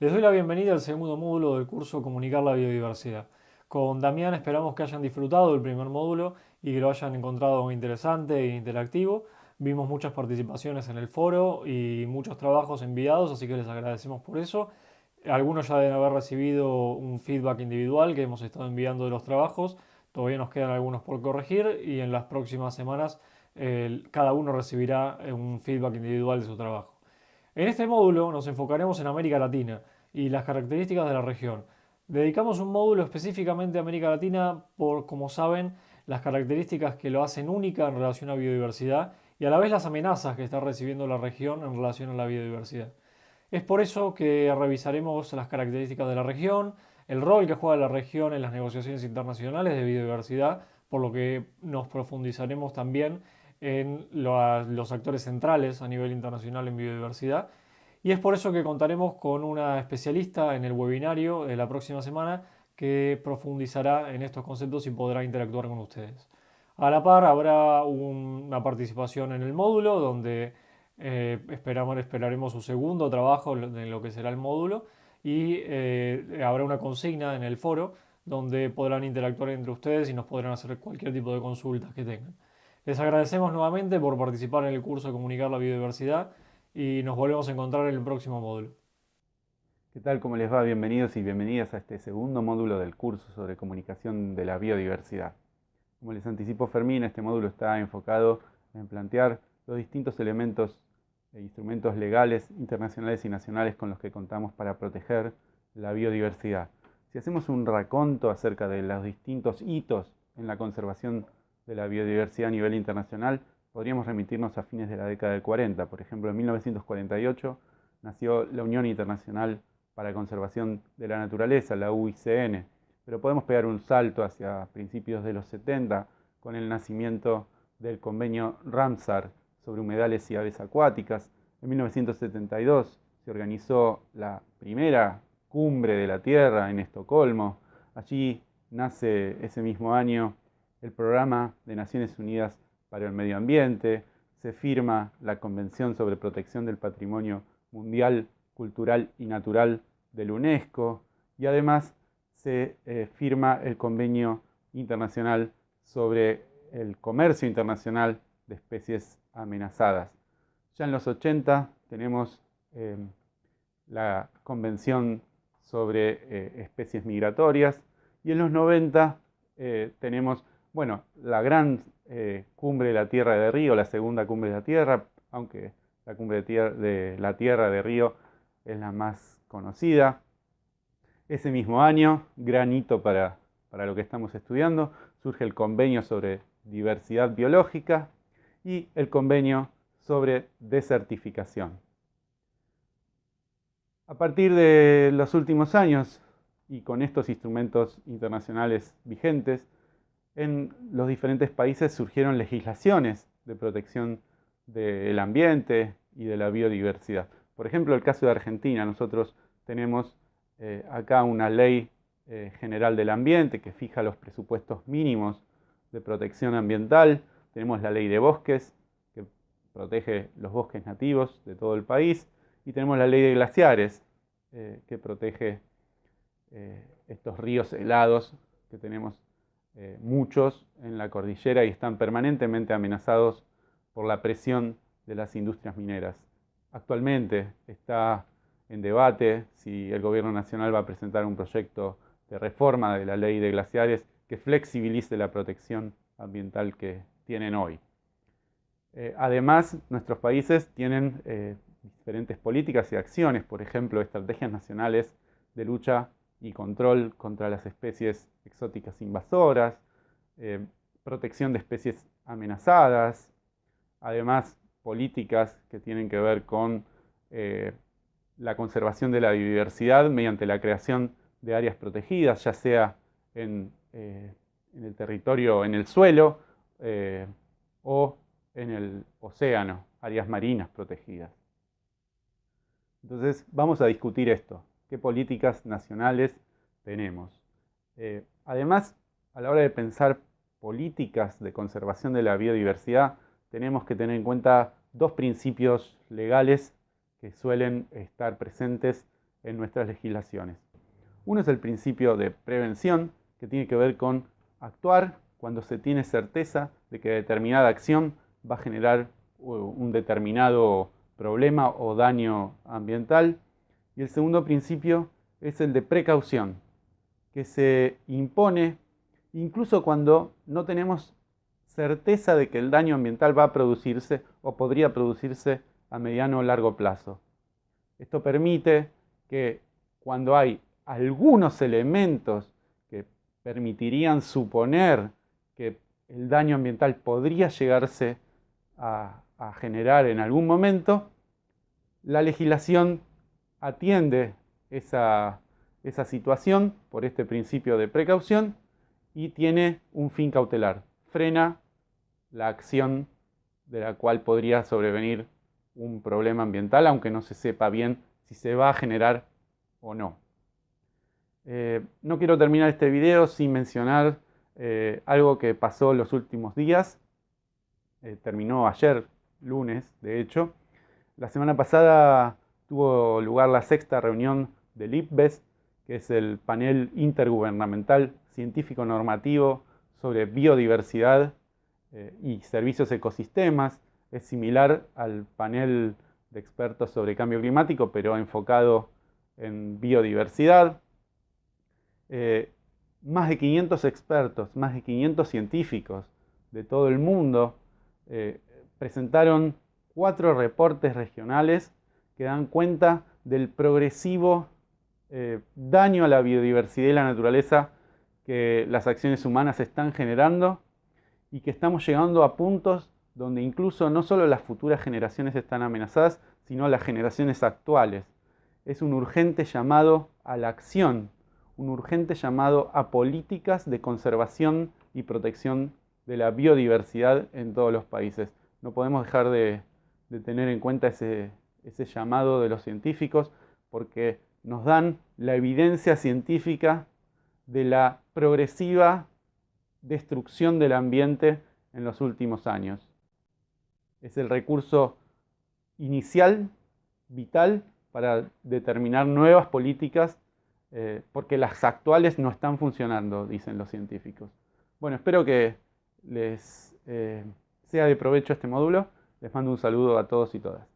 Les doy la bienvenida al segundo módulo del curso Comunicar la Biodiversidad. Con Damián esperamos que hayan disfrutado del primer módulo y que lo hayan encontrado interesante e interactivo. Vimos muchas participaciones en el foro y muchos trabajos enviados, así que les agradecemos por eso. Algunos ya deben haber recibido un feedback individual que hemos estado enviando de los trabajos. Todavía nos quedan algunos por corregir y en las próximas semanas cada uno recibirá un feedback individual de su trabajo. En este módulo nos enfocaremos en América Latina y las características de la región. Dedicamos un módulo específicamente a América Latina por, como saben, las características que lo hacen única en relación a biodiversidad y a la vez las amenazas que está recibiendo la región en relación a la biodiversidad. Es por eso que revisaremos las características de la región, el rol que juega la región en las negociaciones internacionales de biodiversidad, por lo que nos profundizaremos también en los actores centrales a nivel internacional en biodiversidad. Y es por eso que contaremos con una especialista en el webinario de la próxima semana que profundizará en estos conceptos y podrá interactuar con ustedes. A la par habrá una participación en el módulo donde eh, esperamos, esperaremos su segundo trabajo en lo que será el módulo y eh, habrá una consigna en el foro donde podrán interactuar entre ustedes y nos podrán hacer cualquier tipo de consultas que tengan. Les agradecemos nuevamente por participar en el curso de Comunicar la Biodiversidad y nos volvemos a encontrar en el próximo módulo. ¿Qué tal? ¿Cómo les va? Bienvenidos y bienvenidas a este segundo módulo del curso sobre comunicación de la biodiversidad. Como les anticipó Fermín, este módulo está enfocado en plantear los distintos elementos e instrumentos legales internacionales y nacionales con los que contamos para proteger la biodiversidad. Si hacemos un raconto acerca de los distintos hitos en la conservación de la biodiversidad a nivel internacional, podríamos remitirnos a fines de la década del 40. Por ejemplo, en 1948 nació la Unión Internacional para la Conservación de la Naturaleza, la UICN, pero podemos pegar un salto hacia principios de los 70 con el nacimiento del convenio Ramsar sobre humedales y aves acuáticas. En 1972 se organizó la primera cumbre de la Tierra en Estocolmo. Allí nace ese mismo año el Programa de Naciones Unidas para el Medio Ambiente, se firma la Convención sobre Protección del Patrimonio Mundial, Cultural y Natural del UNESCO y además se eh, firma el Convenio Internacional sobre el Comercio Internacional de Especies Amenazadas. Ya en los 80 tenemos em, la Convención sobre eh, Especies Migratorias y en los 90 eh, tenemos bueno, la gran eh, cumbre de la Tierra de Río, la segunda cumbre de la Tierra, aunque la cumbre de, la Tierra de Río es la más conocida. Ese mismo año, gran hito para, para lo que estamos estudiando, surge el convenio sobre diversidad biológica y el convenio sobre desertificación. A partir de los últimos años y con estos instrumentos internacionales vigentes, en los diferentes países surgieron legislaciones de protección del ambiente y de la biodiversidad. Por ejemplo, el caso de Argentina, nosotros tenemos eh, acá una ley eh, general del ambiente que fija los presupuestos mínimos de protección ambiental, tenemos la ley de bosques que protege los bosques nativos de todo el país. Y tenemos la ley de glaciares eh, que protege estos ríos helados que tenemos eh, muchos en la cordillera y están permanentemente amenazados por la presión de las industrias mineras. Actualmente está en debate si el gobierno nacional va a presentar un proyecto de reforma de la ley de glaciares que flexibilice la protección ambiental que tienen hoy. Eh, además, nuestros países tienen eh, diferentes políticas y acciones, por ejemplo, estrategias nacionales de lucha y control contra las especies exóticas invasoras, eh, protección de especies amenazadas, además políticas que tienen que ver con eh, la conservación de la biodiversidad mediante la creación de áreas protegidas, ya sea en, eh, en el territorio, en el suelo o en el océano, áreas marinas protegidas. Entonces vamos a discutir esto qué políticas nacionales tenemos. Eh, además, a la hora de pensar políticas de conservación de la biodiversidad, tenemos que tener en cuenta dos principios legales que suelen estar presentes en nuestras legislaciones. Uno es el principio de prevención, que tiene que ver con actuar cuando se tiene certeza de que determinada acción va a generar un determinado problema o daño ambiental. Y el segundo principio es el de precaución, que se impone incluso cuando no tenemos certeza de que el daño ambiental va a producirse o podría producirse a mediano o largo plazo. Esto permite que cuando hay algunos elementos que permitirían suponer que el daño ambiental podría llegarse a, generar en algún momento, la legislación atiende esa, esa situación por este principio de precaución y tiene un fin cautelar. Frena la acción de la cual podría sobrevenir un problema ambiental, aunque no se sepa bien si se va a generar o no. Eh, no quiero terminar este video sin mencionar eh, algo que pasó los últimos días. Eh, terminó ayer, lunes, de hecho. La semana pasada tuvo lugar la sexta reunión del IPBES, que es el panel intergubernamental científico normativo sobre biodiversidad y servicios ecosistemas. Es similar al panel de expertos sobre cambio climático, pero enfocado en biodiversidad. Eh, más de 500 expertos, más de 500 científicos de todo el mundo eh, presentaron cuatro reportes regionales que dan cuenta del progresivo eh, daño a la biodiversidad y la naturaleza que las acciones humanas están generando y que estamos llegando a puntos donde incluso no solo las futuras generaciones están amenazadas, sino las generaciones actuales. Es un urgente llamado a la acción un urgente llamado a políticas de conservación y protección de la biodiversidad en todos los países. No podemos dejar de, tener en cuenta ese, ese llamado de los científicos porque nos dan la evidencia científica de la progresiva destrucción del ambiente en los últimos años. Es el recurso inicial, vital, para determinar nuevas políticas eh, porque las actuales no están funcionando, dicen los científicos. Bueno, espero que les eh, sea de provecho este módulo. Les mando un saludo a todos y todas.